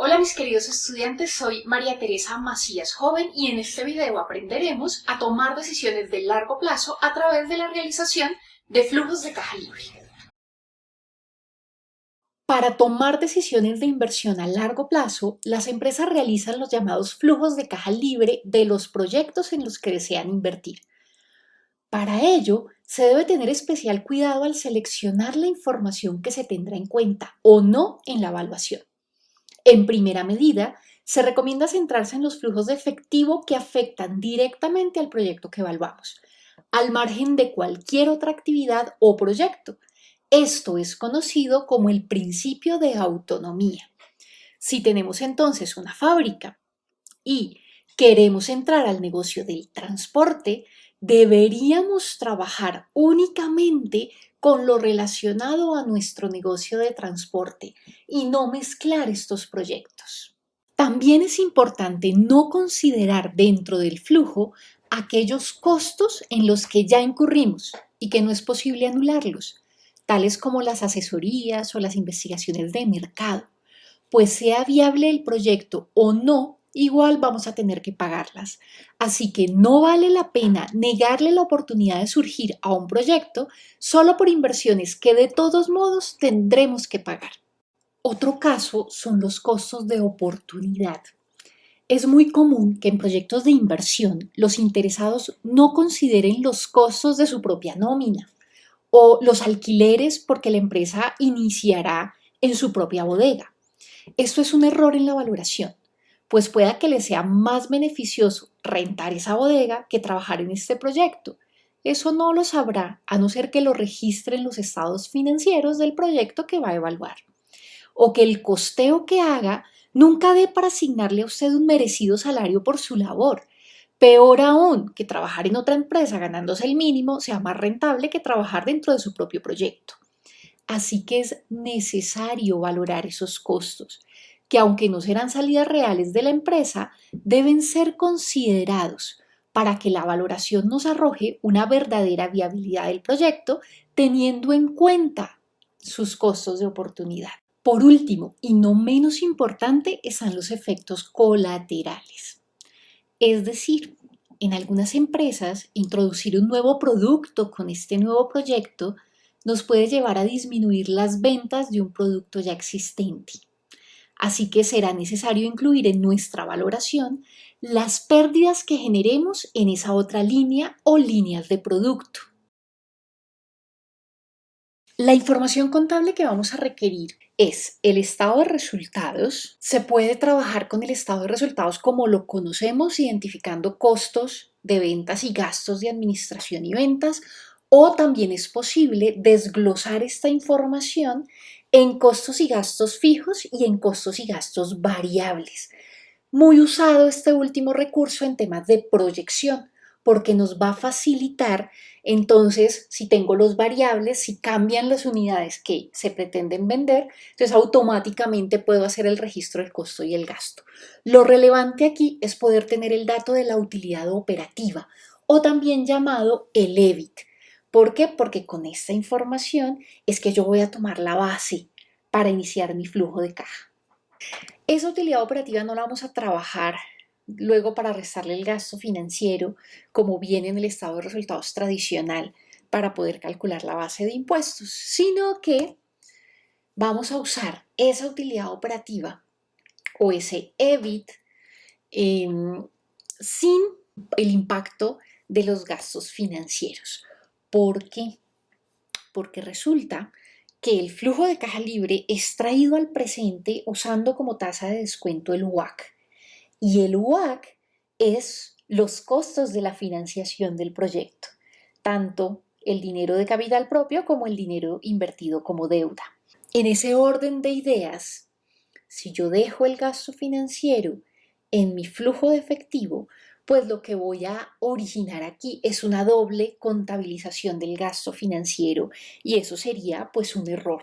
Hola mis queridos estudiantes, soy María Teresa Macías Joven y en este video aprenderemos a tomar decisiones de largo plazo a través de la realización de flujos de caja libre. Para tomar decisiones de inversión a largo plazo, las empresas realizan los llamados flujos de caja libre de los proyectos en los que desean invertir. Para ello, se debe tener especial cuidado al seleccionar la información que se tendrá en cuenta o no en la evaluación. En primera medida, se recomienda centrarse en los flujos de efectivo que afectan directamente al proyecto que evaluamos, al margen de cualquier otra actividad o proyecto. Esto es conocido como el principio de autonomía. Si tenemos entonces una fábrica y queremos entrar al negocio del transporte, deberíamos trabajar únicamente con lo relacionado a nuestro negocio de transporte y no mezclar estos proyectos. También es importante no considerar dentro del flujo aquellos costos en los que ya incurrimos y que no es posible anularlos, tales como las asesorías o las investigaciones de mercado, pues sea viable el proyecto o no, igual vamos a tener que pagarlas. Así que no vale la pena negarle la oportunidad de surgir a un proyecto solo por inversiones que de todos modos tendremos que pagar. Otro caso son los costos de oportunidad. Es muy común que en proyectos de inversión los interesados no consideren los costos de su propia nómina o los alquileres porque la empresa iniciará en su propia bodega. Esto es un error en la valoración pues pueda que le sea más beneficioso rentar esa bodega que trabajar en este proyecto. Eso no lo sabrá a no ser que lo registre en los estados financieros del proyecto que va a evaluar. O que el costeo que haga nunca dé para asignarle a usted un merecido salario por su labor. Peor aún, que trabajar en otra empresa ganándose el mínimo sea más rentable que trabajar dentro de su propio proyecto. Así que es necesario valorar esos costos que aunque no serán salidas reales de la empresa, deben ser considerados para que la valoración nos arroje una verdadera viabilidad del proyecto teniendo en cuenta sus costos de oportunidad. Por último, y no menos importante, están los efectos colaterales. Es decir, en algunas empresas, introducir un nuevo producto con este nuevo proyecto nos puede llevar a disminuir las ventas de un producto ya existente. Así que será necesario incluir en nuestra valoración las pérdidas que generemos en esa otra línea o líneas de producto. La información contable que vamos a requerir es el estado de resultados. Se puede trabajar con el estado de resultados como lo conocemos, identificando costos de ventas y gastos de administración y ventas, o también es posible desglosar esta información en costos y gastos fijos y en costos y gastos variables. Muy usado este último recurso en temas de proyección, porque nos va a facilitar entonces si tengo los variables, si cambian las unidades que se pretenden vender, entonces automáticamente puedo hacer el registro del costo y el gasto. Lo relevante aquí es poder tener el dato de la utilidad operativa o también llamado el EBIT. ¿Por qué? Porque con esta información es que yo voy a tomar la base para iniciar mi flujo de caja. Esa utilidad operativa no la vamos a trabajar luego para restarle el gasto financiero como viene en el estado de resultados tradicional para poder calcular la base de impuestos, sino que vamos a usar esa utilidad operativa o ese EBIT em, sin el impacto de los gastos financieros. ¿Por qué? Porque resulta que el flujo de caja libre es traído al presente usando como tasa de descuento el WAC. Y el WAC es los costos de la financiación del proyecto, tanto el dinero de capital propio como el dinero invertido como deuda. En ese orden de ideas, si yo dejo el gasto financiero en mi flujo de efectivo, pues lo que voy a originar aquí es una doble contabilización del gasto financiero y eso sería pues un error.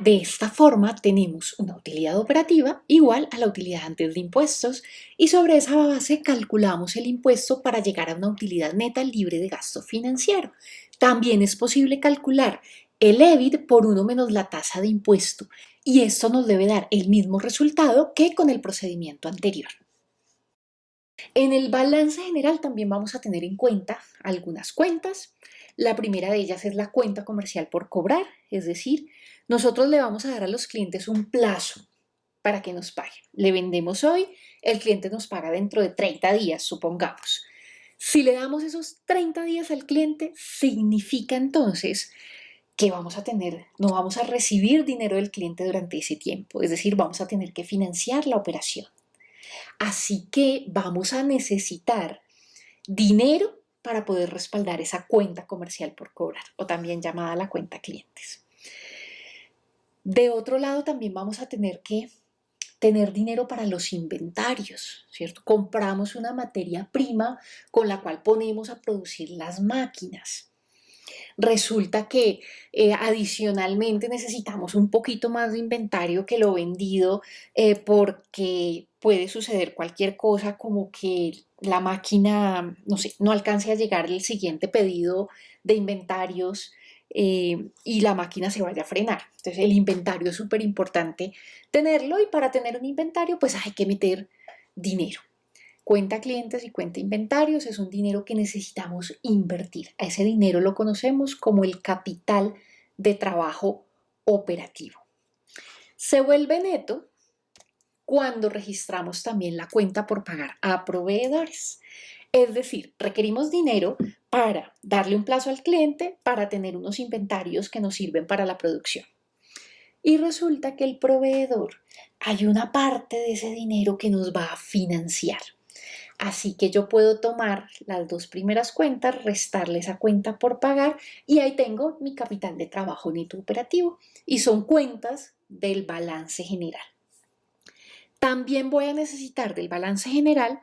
De esta forma tenemos una utilidad operativa igual a la utilidad antes de impuestos y sobre esa base calculamos el impuesto para llegar a una utilidad neta libre de gasto financiero. También es posible calcular el EBIT por 1 menos la tasa de impuesto y esto nos debe dar el mismo resultado que con el procedimiento anterior. En el balance general también vamos a tener en cuenta algunas cuentas. La primera de ellas es la cuenta comercial por cobrar, es decir, nosotros le vamos a dar a los clientes un plazo para que nos paguen. Le vendemos hoy, el cliente nos paga dentro de 30 días, supongamos. Si le damos esos 30 días al cliente, significa entonces que vamos a tener, no vamos a recibir dinero del cliente durante ese tiempo, es decir, vamos a tener que financiar la operación. Así que vamos a necesitar dinero para poder respaldar esa cuenta comercial por cobrar o también llamada la cuenta clientes. De otro lado, también vamos a tener que tener dinero para los inventarios, ¿cierto? Compramos una materia prima con la cual ponemos a producir las máquinas. Resulta que eh, adicionalmente necesitamos un poquito más de inventario que lo vendido eh, porque puede suceder cualquier cosa como que la máquina, no sé, no alcance a llegar el siguiente pedido de inventarios eh, y la máquina se vaya a frenar. Entonces el inventario es súper importante tenerlo y para tener un inventario pues hay que meter dinero. Cuenta clientes y cuenta inventarios es un dinero que necesitamos invertir. A ese dinero lo conocemos como el capital de trabajo operativo. Se vuelve neto cuando registramos también la cuenta por pagar a proveedores. Es decir, requerimos dinero para darle un plazo al cliente, para tener unos inventarios que nos sirven para la producción. Y resulta que el proveedor, hay una parte de ese dinero que nos va a financiar. Así que yo puedo tomar las dos primeras cuentas, restarle esa cuenta por pagar y ahí tengo mi capital de trabajo neto operativo y son cuentas del balance general. También voy a necesitar del balance general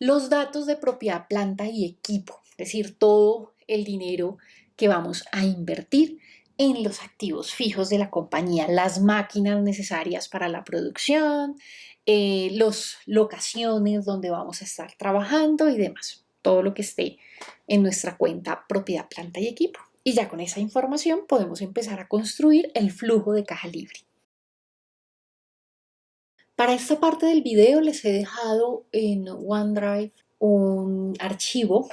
los datos de propiedad, planta y equipo, es decir, todo el dinero que vamos a invertir en los activos fijos de la compañía, las máquinas necesarias para la producción, eh, las locaciones donde vamos a estar trabajando y demás. Todo lo que esté en nuestra cuenta propiedad, planta y equipo. Y ya con esa información podemos empezar a construir el flujo de caja libre. Para esta parte del video les he dejado en OneDrive un archivo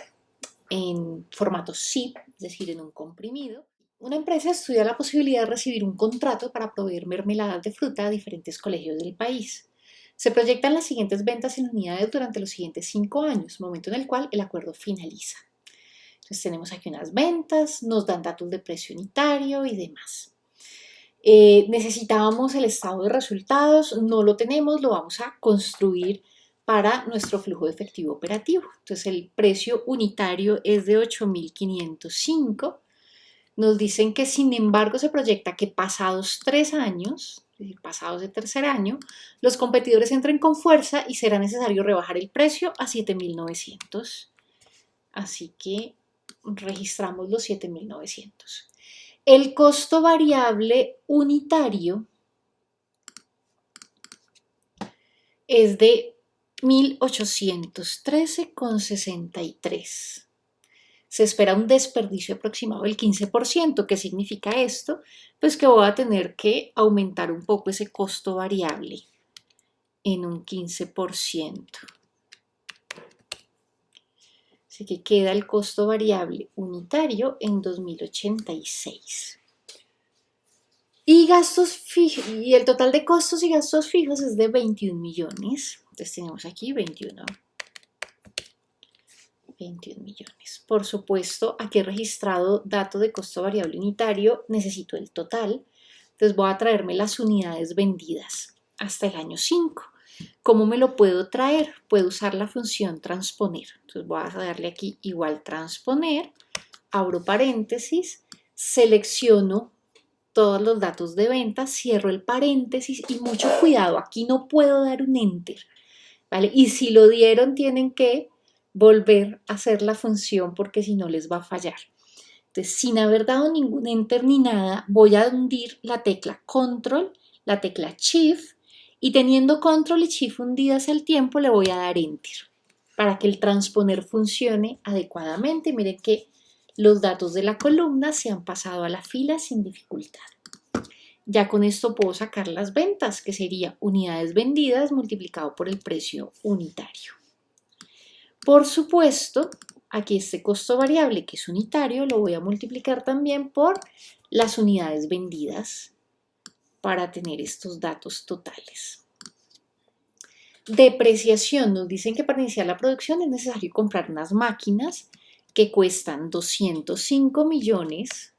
en formato zip, es decir, en un comprimido. Una empresa estudia la posibilidad de recibir un contrato para proveer mermeladas de fruta a diferentes colegios del país. Se proyectan las siguientes ventas en unidades durante los siguientes cinco años, momento en el cual el acuerdo finaliza. Entonces tenemos aquí unas ventas, nos dan datos de precio unitario y demás. Eh, necesitábamos el estado de resultados, no lo tenemos, lo vamos a construir para nuestro flujo de efectivo operativo. Entonces el precio unitario es de 8.505. Nos dicen que sin embargo se proyecta que pasados tres años, pasados de tercer año, los competidores entren con fuerza y será necesario rebajar el precio a 7.900. Así que registramos los 7.900. El costo variable unitario es de 1.813,63 se espera un desperdicio aproximado del 15%. ¿Qué significa esto? Pues que voy a tener que aumentar un poco ese costo variable en un 15%. Así que queda el costo variable unitario en 2086. Y gastos y el total de costos y gastos fijos es de 21 millones. Entonces tenemos aquí 21 21 millones. Por supuesto, aquí he registrado dato de costo variable unitario, necesito el total, entonces voy a traerme las unidades vendidas hasta el año 5. ¿Cómo me lo puedo traer? Puedo usar la función transponer. Entonces voy a darle aquí igual transponer, abro paréntesis, selecciono todos los datos de venta, cierro el paréntesis y mucho cuidado, aquí no puedo dar un enter, ¿vale? Y si lo dieron tienen que volver a hacer la función porque si no les va a fallar. Entonces, sin haber dado ningún enter ni nada, voy a hundir la tecla control, la tecla shift y teniendo control y shift hundidas al tiempo le voy a dar enter para que el transponer funcione adecuadamente. Miren que los datos de la columna se han pasado a la fila sin dificultad. Ya con esto puedo sacar las ventas, que sería unidades vendidas multiplicado por el precio unitario. Por supuesto, aquí este costo variable, que es unitario, lo voy a multiplicar también por las unidades vendidas para tener estos datos totales. Depreciación. Nos dicen que para iniciar la producción es necesario comprar unas máquinas que cuestan 205 millones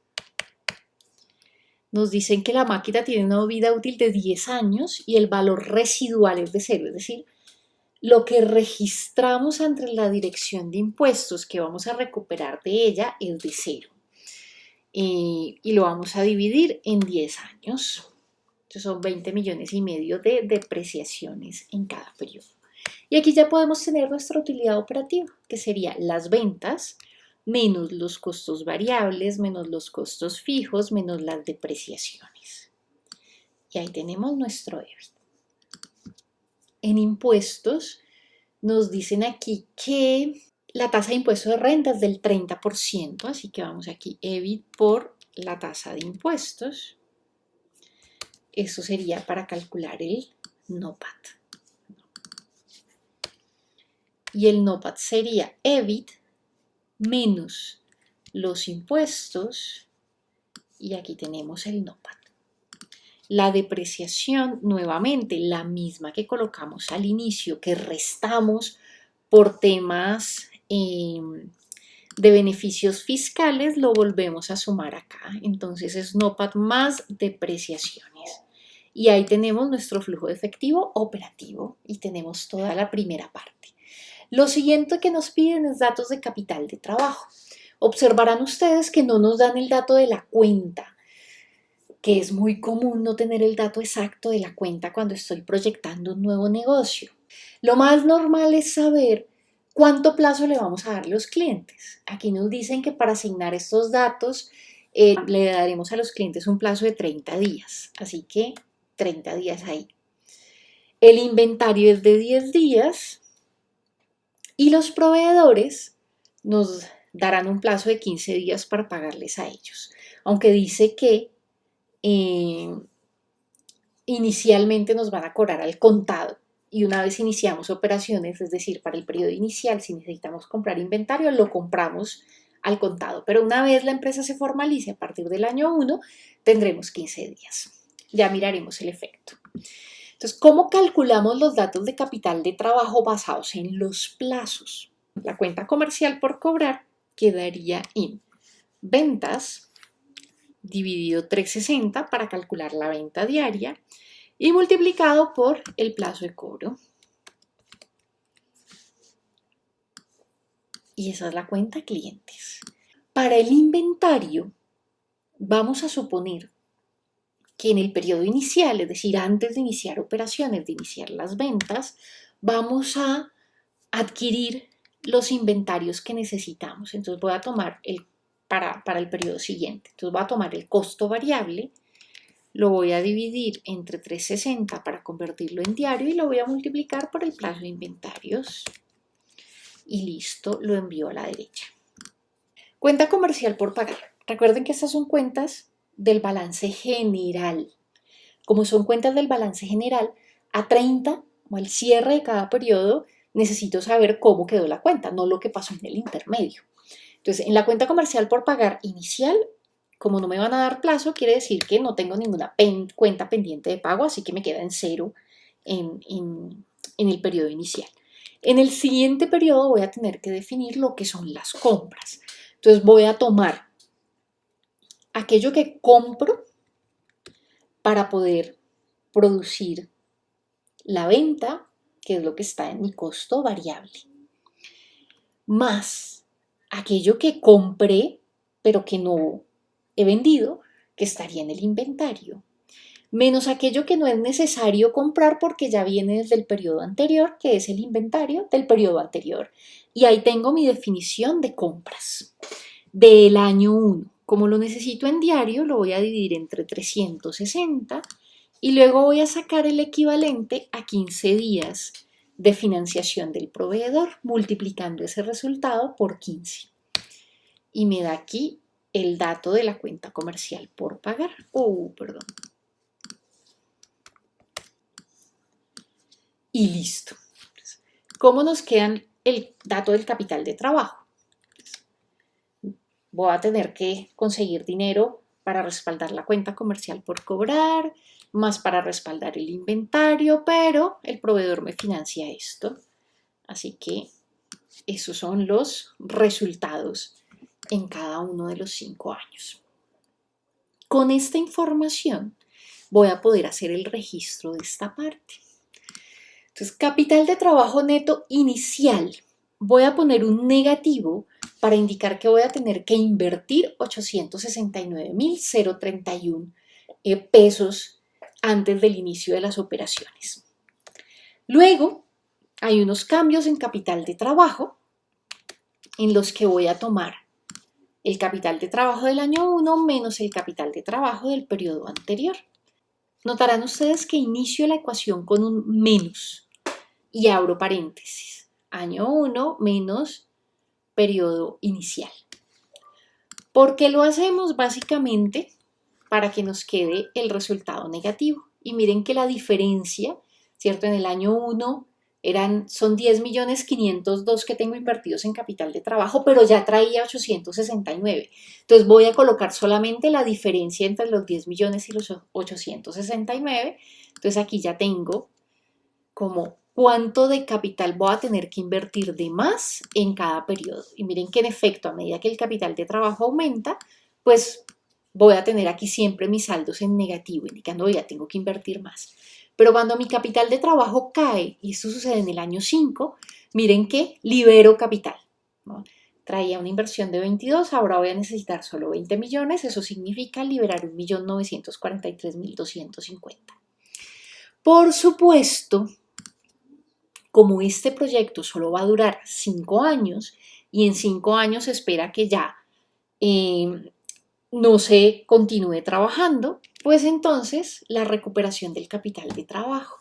nos dicen que la máquina tiene una vida útil de 10 años y el valor residual es de cero, es decir, lo que registramos ante la dirección de impuestos que vamos a recuperar de ella es de cero. Y, y lo vamos a dividir en 10 años. Son 20 millones y medio de depreciaciones en cada periodo. Y aquí ya podemos tener nuestra utilidad operativa, que sería las ventas menos los costos variables, menos los costos fijos, menos las depreciaciones. Y ahí tenemos nuestro EBIT. En impuestos nos dicen aquí que la tasa de impuesto de renta es del 30%, así que vamos aquí EBIT por la tasa de impuestos. Eso sería para calcular el NOPAT. Y el NOPAT sería EBIT menos los impuestos y aquí tenemos el NOPAT. La depreciación, nuevamente, la misma que colocamos al inicio, que restamos por temas em, de beneficios fiscales, lo volvemos a sumar acá. Entonces es NOPAT más depreciaciones. Y ahí tenemos nuestro flujo de efectivo operativo y tenemos toda la primera parte. Lo siguiente que nos piden es datos de capital de trabajo. Observarán ustedes que no nos dan el dato de la cuenta, que es muy común no tener el dato exacto de la cuenta cuando estoy proyectando un nuevo negocio. Lo más normal es saber cuánto plazo le vamos a dar a los clientes. Aquí nos dicen que para asignar estos datos eh, le daremos a los clientes un plazo de 30 días, así que 30 días ahí. El inventario es de 10 días, y los proveedores nos darán un plazo de 15 días para pagarles a ellos. Aunque dice que eh, inicialmente nos van a cobrar al contado y una vez iniciamos operaciones, es decir, para el periodo inicial, si necesitamos comprar inventario, lo compramos al contado. Pero una vez la empresa se formalice a partir del año 1, tendremos 15 días. Ya miraremos el efecto. Entonces, ¿cómo calculamos los datos de capital de trabajo basados en los plazos? La cuenta comercial por cobrar quedaría en ventas dividido 360 para calcular la venta diaria y multiplicado por el plazo de cobro. Y esa es la cuenta clientes. Para el inventario, vamos a suponer que en el periodo inicial, es decir, antes de iniciar operaciones, de iniciar las ventas, vamos a adquirir los inventarios que necesitamos. Entonces voy a tomar el, para, para el periodo siguiente. Entonces voy a tomar el costo variable, lo voy a dividir entre 360 para convertirlo en diario y lo voy a multiplicar por el plazo de inventarios. Y listo, lo envío a la derecha. Cuenta comercial por pagar. Recuerden que estas son cuentas del balance general. Como son cuentas del balance general, a 30 o al cierre de cada periodo necesito saber cómo quedó la cuenta, no lo que pasó en el intermedio. Entonces, en la cuenta comercial por pagar inicial, como no me van a dar plazo, quiere decir que no tengo ninguna cuenta pendiente de pago, así que me queda en cero en, en el periodo inicial. En el siguiente periodo voy a tener que definir lo que son las compras. Entonces voy a tomar aquello que compro para poder producir la venta, que es lo que está en mi costo variable, más aquello que compré pero que no he vendido, que estaría en el inventario, menos aquello que no es necesario comprar porque ya viene desde el periodo anterior, que es el inventario del periodo anterior. Y ahí tengo mi definición de compras del año 1. Como lo necesito en diario, lo voy a dividir entre 360 y luego voy a sacar el equivalente a 15 días de financiación del proveedor, multiplicando ese resultado por 15. y me da aquí el dato de la cuenta comercial por pagar. Oh, perdón. Y listo. ¿Cómo nos quedan el dato del capital de trabajo? Voy a tener que conseguir dinero para respaldar la cuenta comercial por cobrar, más para respaldar el inventario, pero el proveedor me financia esto. Así que esos son los resultados en cada uno de los cinco años. Con esta información voy a poder hacer el registro de esta parte. Entonces, capital de trabajo neto inicial. Voy a poner un negativo para indicar que voy a tener que invertir 869.031 eh, pesos antes del inicio de las operaciones. Luego, hay unos cambios en capital de trabajo en los que voy a tomar el capital de trabajo del año 1 menos el capital de trabajo del periodo anterior. Notarán ustedes que inicio la ecuación con un menos y abro paréntesis. Año 1 menos periodo inicial. ¿Por qué lo hacemos? Básicamente para que nos quede el resultado negativo. Y miren que la diferencia, ¿cierto? En el año 1 eran, son 10 millones 502 que tengo invertidos en capital de trabajo, pero ya traía 869. Entonces voy a colocar solamente la diferencia entre los 10 millones y los 869. Entonces aquí ya tengo como cuánto de capital voy a tener que invertir de más en cada periodo. Y miren que en efecto, a medida que el capital de trabajo aumenta, pues voy a tener aquí siempre mis saldos en negativo, indicando ya tengo que invertir más. Pero cuando mi capital de trabajo cae, y esto sucede en el año 5, miren que libero capital. Traía una inversión de 22, ahora voy a necesitar solo 20 millones, eso significa liberar 1.943.250. Por supuesto, como este proyecto solo va a durar 5 años y en 5 años se espera que ya eh, no se continúe trabajando, pues entonces la recuperación del capital de trabajo.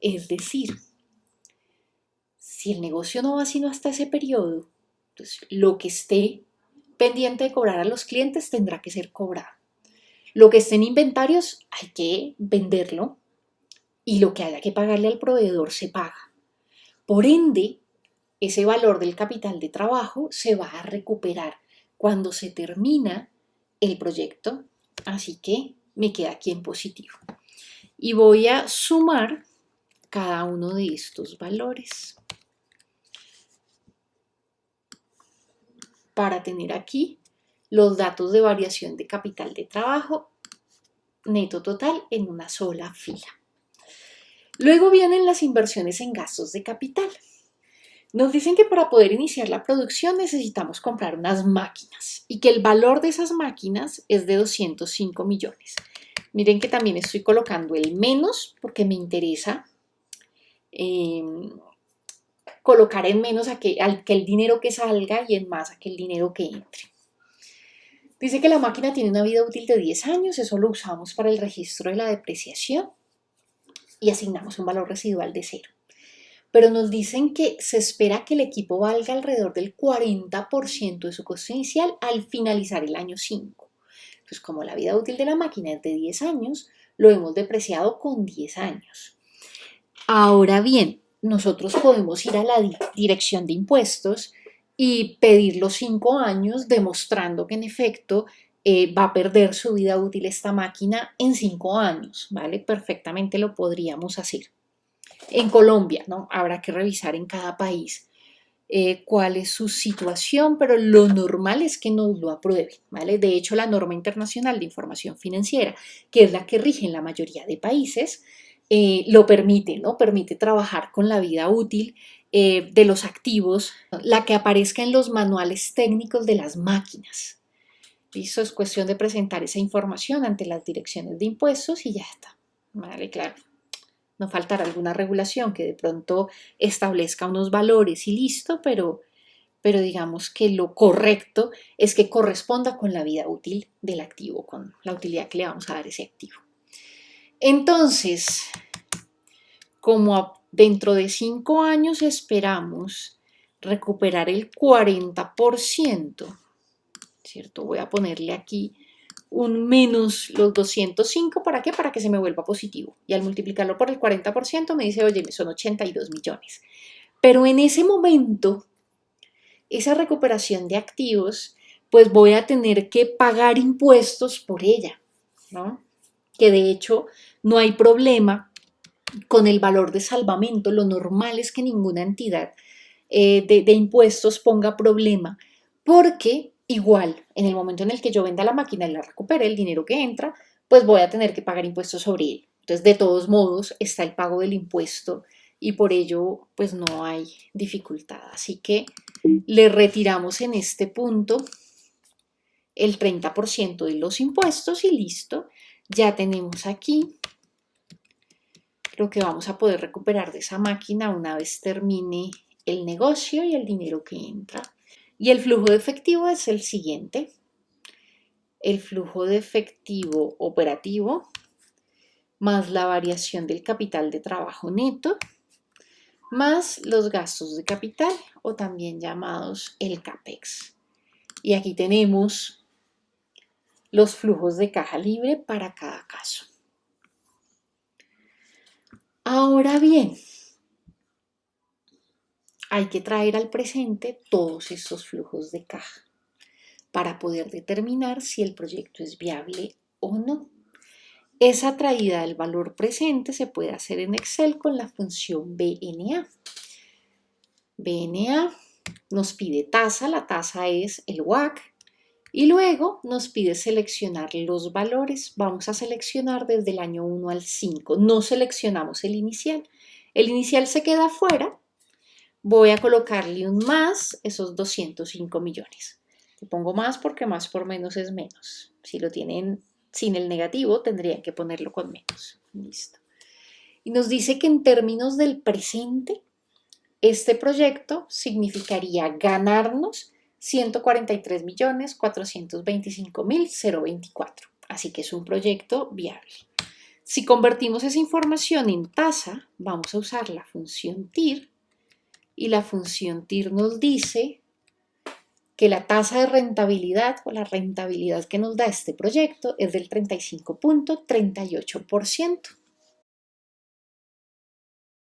Es decir, si el negocio no va sino hasta ese periodo, pues lo que esté pendiente de cobrar a los clientes tendrá que ser cobrado. Lo que esté en inventarios hay que venderlo y lo que haya que pagarle al proveedor se paga. Por ende, ese valor del capital de trabajo se va a recuperar cuando se termina el proyecto, así que me queda aquí en positivo. Y voy a sumar cada uno de estos valores para tener aquí los datos de variación de capital de trabajo neto total en una sola fila. Luego vienen las inversiones en gastos de capital. Nos dicen que para poder iniciar la producción necesitamos comprar unas máquinas y que el valor de esas máquinas es de 205 millones. Miren que también estoy colocando el menos porque me interesa em, colocar en menos aquel, el dinero que salga y en más aquel dinero que entre. Dice que la máquina tiene una vida útil de 10 años, eso lo usamos para el registro de la depreciación y asignamos un valor residual de cero pero nos dicen que se espera que el equipo valga alrededor del 40% de su costo inicial al finalizar el año 5. Entonces, como la vida útil de la máquina es de 10 años, lo hemos depreciado con 10 años. Ahora bien, nosotros podemos ir a la dirección de impuestos y pedir los 5 años demostrando que en efecto eh, va a perder su vida útil esta máquina en 5 años, ¿vale? Perfectamente lo podríamos hacer. En Colombia, ¿no? Habrá que revisar en cada país eh, cuál es su situación, pero lo normal es que nos lo aprueben, ¿vale? De hecho, la norma internacional de información financiera, que es la que rige en la mayoría de países, eh, lo permite, ¿no? Permite trabajar con la vida útil eh, de los activos, la que aparezca en los manuales técnicos de las máquinas. Eso es cuestión de presentar esa información ante las direcciones de impuestos y ya está. Vale, claro no faltará alguna regulación que de pronto establezca unos valores y listo, pero, pero digamos que lo correcto es que corresponda con la vida útil del activo, con la utilidad que le vamos a dar a ese activo. Entonces, como dentro de cinco años esperamos recuperar el 40%, ¿cierto? Voy a ponerle aquí un menos los 205, ¿para qué? Para que se me vuelva positivo. Y al multiplicarlo por el 40% me dice, oye, son 82 millones. Pero en ese momento, esa recuperación de activos, pues voy a tener que pagar impuestos por ella, ¿no? Que de hecho no hay problema con el valor de salvamento. Lo normal es que ninguna entidad eh, de, de impuestos ponga problema porque igual en el momento en el que yo venda la máquina y la recupere el dinero que entra, pues voy a tener que pagar impuestos sobre él. Entonces, de todos modos, está el pago del impuesto y por ello, pues no hay dificultad. Así que le retiramos en este punto el 30% de los impuestos y listo. Ya tenemos aquí lo que vamos a poder recuperar de esa máquina una vez termine el negocio y el dinero que entra. Y el flujo de efectivo es el siguiente. El flujo de efectivo operativo más la variación del capital de trabajo neto más los gastos de capital o también llamados el CAPEX. Y aquí tenemos los flujos de caja libre para cada caso. Ahora bien, hay que traer al presente todos estos flujos de caja para poder determinar si el proyecto es viable o no. Esa traída del valor presente se puede hacer en Excel con la función BNA. BNA nos pide tasa, la tasa es el WAC, y luego nos pide seleccionar los valores. Vamos a seleccionar desde el año 1 al 5. No seleccionamos el inicial. El inicial se queda fuera. Voy a colocarle un más, esos 205 millones. Le pongo más porque más por menos es menos. Si lo tienen sin el negativo tendría que ponerlo con menos. Listo. Y nos dice que en términos del presente, este proyecto significaría ganarnos 143.425.024. Así que es un proyecto viable. Si convertimos esa información en tasa, vamos a usar la función TIR y la función TIR nos dice que la tasa de rentabilidad o la rentabilidad que nos da este proyecto es del 35.38%.